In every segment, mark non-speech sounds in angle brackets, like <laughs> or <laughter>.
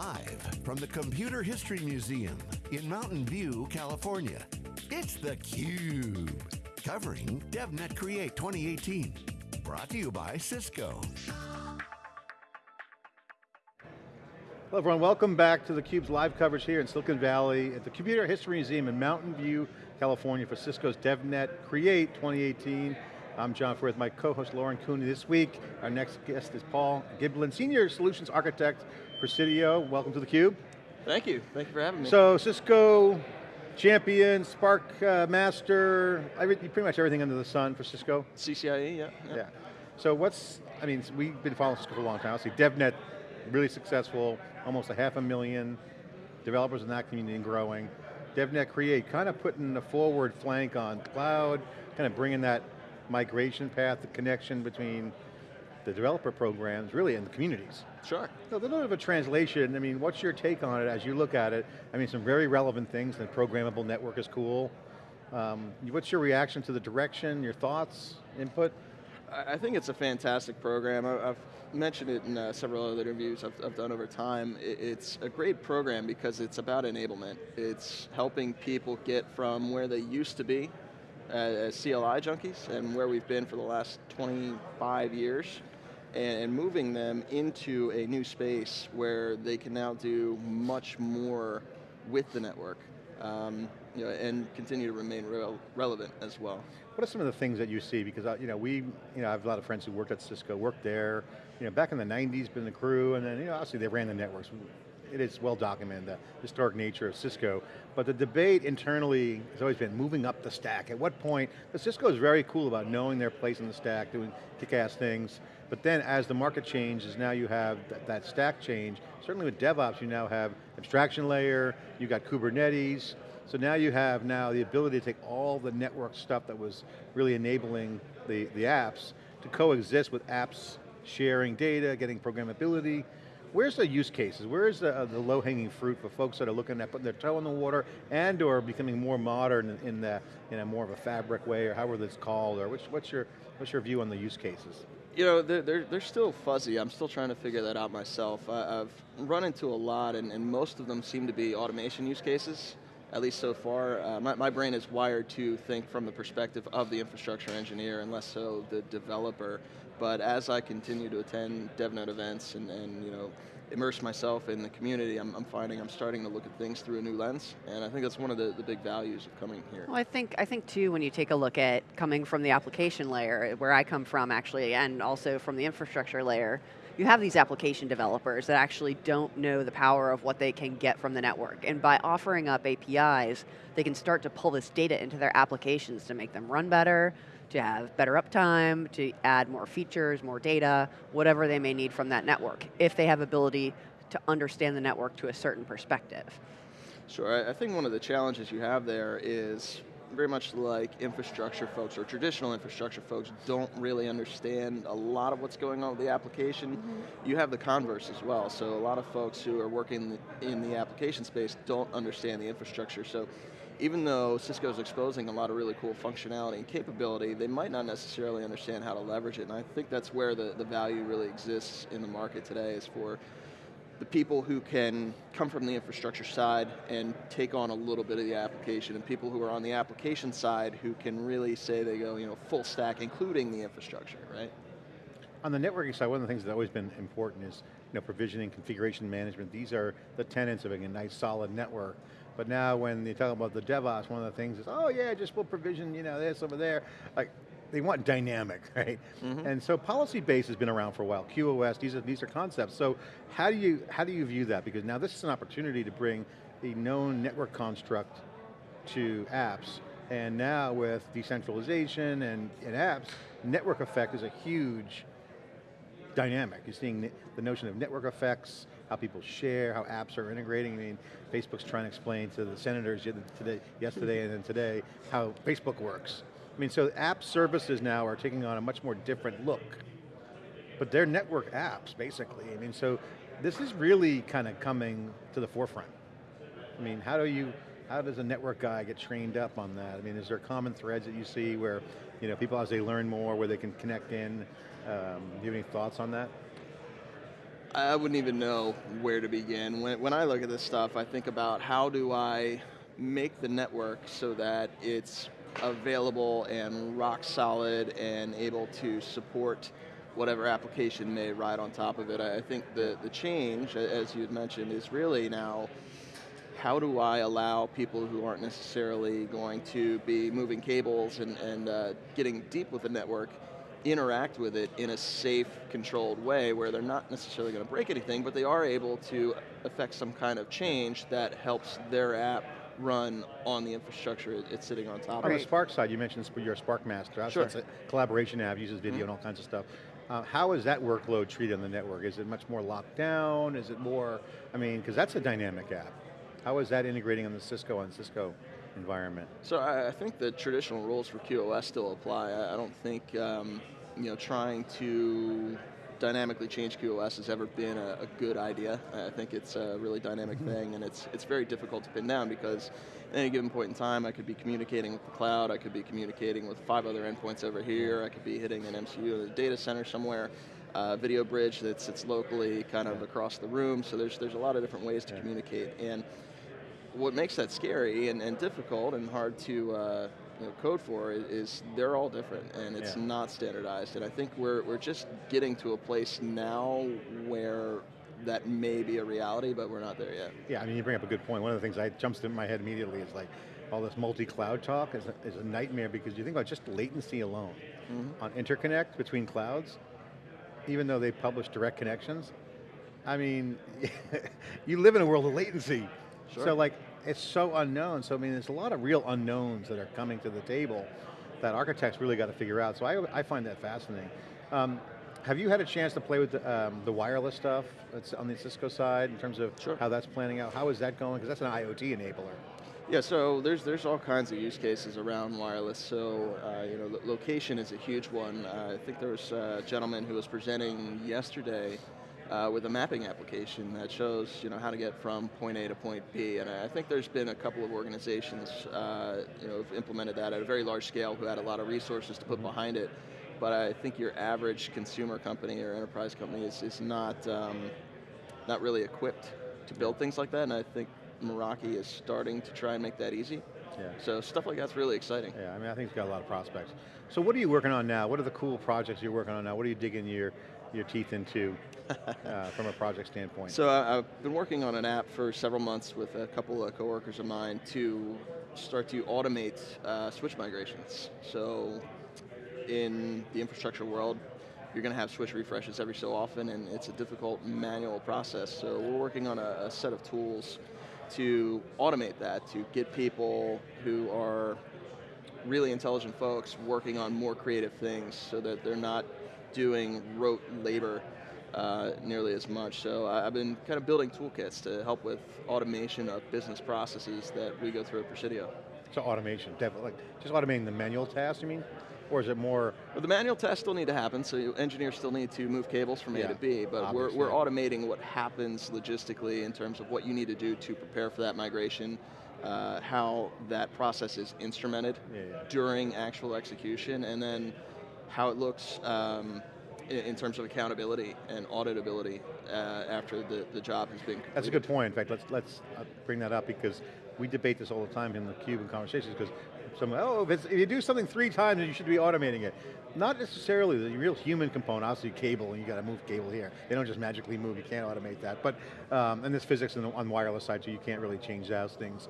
Live from the Computer History Museum in Mountain View, California, it's theCUBE. Covering DevNet Create 2018. Brought to you by Cisco. Hello everyone, welcome back to theCUBE's live coverage here in Silicon Valley at the Computer History Museum in Mountain View, California for Cisco's DevNet Create 2018. I'm John Furrier my co-host Lauren Cooney. This week, our next guest is Paul Giblin, Senior Solutions Architect Presidio. Welcome to theCUBE. Thank you, thank you for having me. So Cisco, champion, Spark uh, Master, every, pretty much everything under the sun for Cisco. CCIE, yeah, yeah. Yeah. So what's, I mean, we've been following Cisco for a long time. Obviously DevNet, really successful, almost a half a million developers in that community and growing. DevNet Create, kind of putting a forward flank on cloud, kind of bringing that migration path, the connection between the developer programs, really, in the communities. Sure. So a little bit of a translation, I mean, what's your take on it as you look at it? I mean, some very relevant things, the programmable network is cool. Um, what's your reaction to the direction, your thoughts, input? I think it's a fantastic program. I've mentioned it in uh, several other interviews I've, I've, done over time. It's a great program because it's about enablement. It's helping people get from where they used to be as CLI junkies and where we've been for the last 25 years and moving them into a new space where they can now do much more with the network um, you know, and continue to remain relevant as well. What are some of the things that you see? Because uh, you know, we, you know, I have a lot of friends who worked at Cisco, worked there, you know, back in the 90s, been the crew, and then you know, obviously they ran the networks it is well documented, the historic nature of Cisco, but the debate internally has always been moving up the stack. At what point, Cisco is very cool about knowing their place in the stack, doing kick-ass things, but then as the market changes, now you have th that stack change. Certainly with DevOps, you now have abstraction layer, you got Kubernetes, so now you have now the ability to take all the network stuff that was really enabling the, the apps to coexist with apps sharing data, getting programmability, Where's the use cases? Where's the, uh, the low-hanging fruit for folks that are looking at putting their toe in the water and or becoming more modern in, in, the, in a more of a fabric way or however it's called, or which, what's, your, what's your view on the use cases? You know, they're, they're, they're still fuzzy. I'm still trying to figure that out myself. I, have run into a lot and, and most of them seem to be automation use cases at least so far. Uh, my, my, brain is wired to think from the perspective of the infrastructure engineer and less so the developer. But as I continue to attend DevNet events and, and you know, immerse myself in the community, I'm, I'm, finding I'm starting to look at things through a new lens, and I think that's one of the, the big values of coming here. Well, I think, I think too, when you take a look at coming from the application layer, where I come from actually, and also from the infrastructure layer, you have these application developers that actually don't know the power of what they can get from the network. And by offering up APIs, they can start to pull this data into their applications to make them run better, to have better uptime, to add more features, more data, whatever they may need from that network, if they have ability to understand the network to a certain perspective. Sure, I think one of the challenges you have there is very much like infrastructure folks or traditional infrastructure folks don't really understand a lot of what's going on with the application. Mm -hmm. You have the converse as well, so a lot of folks who are working in the application space don't understand the infrastructure, so even though Cisco's exposing a lot of really cool functionality and capability, they might not necessarily understand how to leverage it, and I think that's where the, the value really exists in the market today is for the people who can come from the infrastructure side and take on a little bit of the application, and people who are on the application side who can really say they go, you know, full stack, including the infrastructure, right? On the networking side, one of the things that's always been important is you know, provisioning, configuration management. These are the tenets of a nice solid network. But now when you talk about the DevOps, one of the things is, oh yeah, just we'll provision, you know, this over there. Like, they want dynamic, <laughs> right? Mm -hmm. And so policy base has been around for a while. QoS, these are, these are concepts. So how do, you, how do you view that? Because now this is an opportunity to bring a known network construct to apps. And now with decentralization and, and apps, network effect is a huge dynamic. You're seeing the notion of network effects, how people share, how apps are integrating. I mean, Facebook's trying to explain to the senators today, yesterday and then today how Facebook works. I mean, so app services now are taking on a much more different look. But they're network apps, basically. I mean, so this is really kind of coming to the forefront. I mean, how do you, how does a network guy get trained up on that? I mean, is there common threads that you see where, you know, people as they learn more, where they can connect in? Um, do you have any thoughts on that? I wouldn't even know where to begin. When, when I look at this stuff, I think about how do I make the network so that it's available and rock solid and able to support whatever application may ride on top of it. I think the, the change, as you had mentioned, is really now how do I allow people who aren't necessarily going to be moving cables and, and uh, getting deep with the network interact with it in a safe, controlled way where they're not necessarily going to break anything, but they are able to affect some kind of change that helps their app run on the infrastructure it's sitting on top On of. On the Spark side, you mentioned sp- your Spark Master. Sure. That's a collaboration app, uses video and all kinds of stuff. Uh, how is that workload treated on the network? Is it much more locked down? Is it more, I mean, because that's a dynamic app. How is that integrating on the Cisco and Cisco environment? So I, I think the traditional rules for QoS still apply. I, I don't think um, you know trying to dynamically change QoS has ever been a, a good idea. I think it's a really dynamic thing, and it's it's very difficult to pin down because at any given point in time, I could be communicating with the cloud, I could be communicating with five other endpoints over here, I could be hitting an MCU in a data center somewhere. Uh, video bridge that sits locally, kind of across the room. So there's there's a lot of different ways to Yeah. communicate, and what makes that scary and, and difficult and hard to uh, you know, code for is, is they're all different and it's Yeah. not standardized. And I think we're, we're just getting to a place now where that may be a reality, but we're not there yet. Yeah, I mean, you bring up a good point. One of the things that jumps in my head immediately is like, all this multi-cloud talk is a, is a nightmare because you think about just latency alone Mm-hmm. on interconnect between clouds, even though they publish direct connections. I mean, <laughs> you live in a world of latency. Sure. So like, it's so unknown. So I mean, there's a lot of real unknowns that are coming to the table that architects really got to figure out. So I, I find that fascinating. Um, have you had a chance to play with the, um, the wireless stuff that's on the Cisco side in terms of Sure. how that's planning out? How is that going? Because that's an IoT enabler. Yeah, so there's there's all kinds of use cases around wireless. So uh, you know, lo- location is a huge one. Uh, I think there was a gentleman who was presenting yesterday uh, with a mapping application that shows you know how to get from point A to point B. And I think there's been a couple of organizations uh, you know have implemented that at a very large scale who had a lot of resources to put behind it. But I think your average consumer company or enterprise company is is not um, not really equipped to build things like that. And I think Meraki is starting to try and make that easy. Yeah. So stuff like that's really exciting. Yeah, I mean, I think it's got a lot of prospects. So what are you working on now? What are the cool projects you're working on now? What are you digging in your, your teeth into uh, <laughs> from a project standpoint? So I- I've been working on an app for several months with a couple of coworkers of mine to start to automate uh, switch migrations. So in the infrastructure world, you're going to have switch refreshes every so often, and it's a difficult manual process. So we're working on a, a set of tools to automate that, to get people who are really intelligent folks working on more creative things so that they're not doing rote labor uh, nearly as much. So I- I've been kind of building toolkits to help with automation of business processes that we go through at Presidio. So automation, definitely. Like just automating the manual tasks, you mean? Or is it more, But the manual tests still need to happen, so engineers still need to move cables from A to B, but we're, we're automating what happens logistically in terms of what you need to do to prepare for that migration, uh, how that process is instrumented Yeah, yeah. during actual execution, and then how it looks um, in, in terms of accountability and auditability uh, after the, the job has been completed. that's a good point. In fact, let's, let's uh, bring that up because we debate this all the time in the cube and conversations because someone, oh, if, it's, if you do something three times, you should be automating it. Not necessarily the real human component, obviously cable, and you got to move cable here. They don't just magically move, you can't automate that. But, um, and there's physics on the wireless side, so you can't really change those things.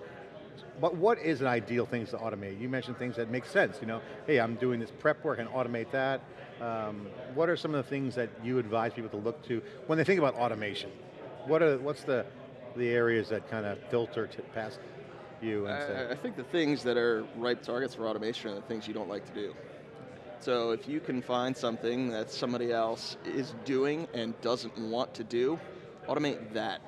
But what is an ideal thing to automate? You mentioned things that make sense, you know, hey, I'm doing this prep work and automate that. Um, what are some of the things that you advise people to look to when they think about automation? What are, what's the, the areas that kind of filter past you I, I think the things that are ripe targets for automation are the things you don't like to do. So if you can find something that somebody else is doing and doesn't want to do, automate that.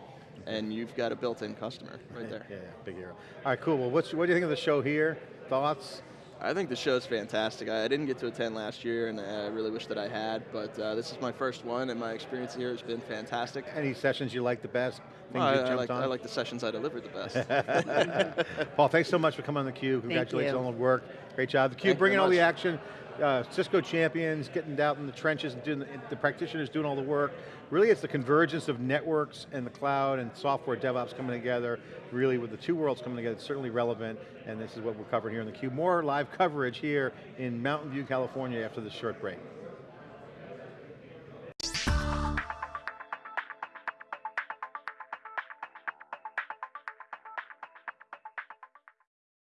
And you've got a built-in customer right there. yeah, yeah, big hero. All right, cool. Well, what's, what do you think of the show here? Thoughts? I think the show's fantastic. I I didn't get to attend last year, and I really wish that I had, but uh, this is my first one, and my experience here has been fantastic. Any sessions you like the best? Well, I, I, like, on? I like the sessions I delivered the best. <laughs> Paul, thanks so much for coming on theCUBE. Congratulations on all the work. Great job. theCUBE Thank bringing all the action. Uh, Cisco champions getting out in the trenches and doing the, the practitioners doing all the work. Really it's the convergence of networks and the cloud and software DevOps coming together, really with the two worlds coming together, it's certainly relevant, and this is what we're covering here in theCUBE. More live coverage here in Mountain View, California after this short break.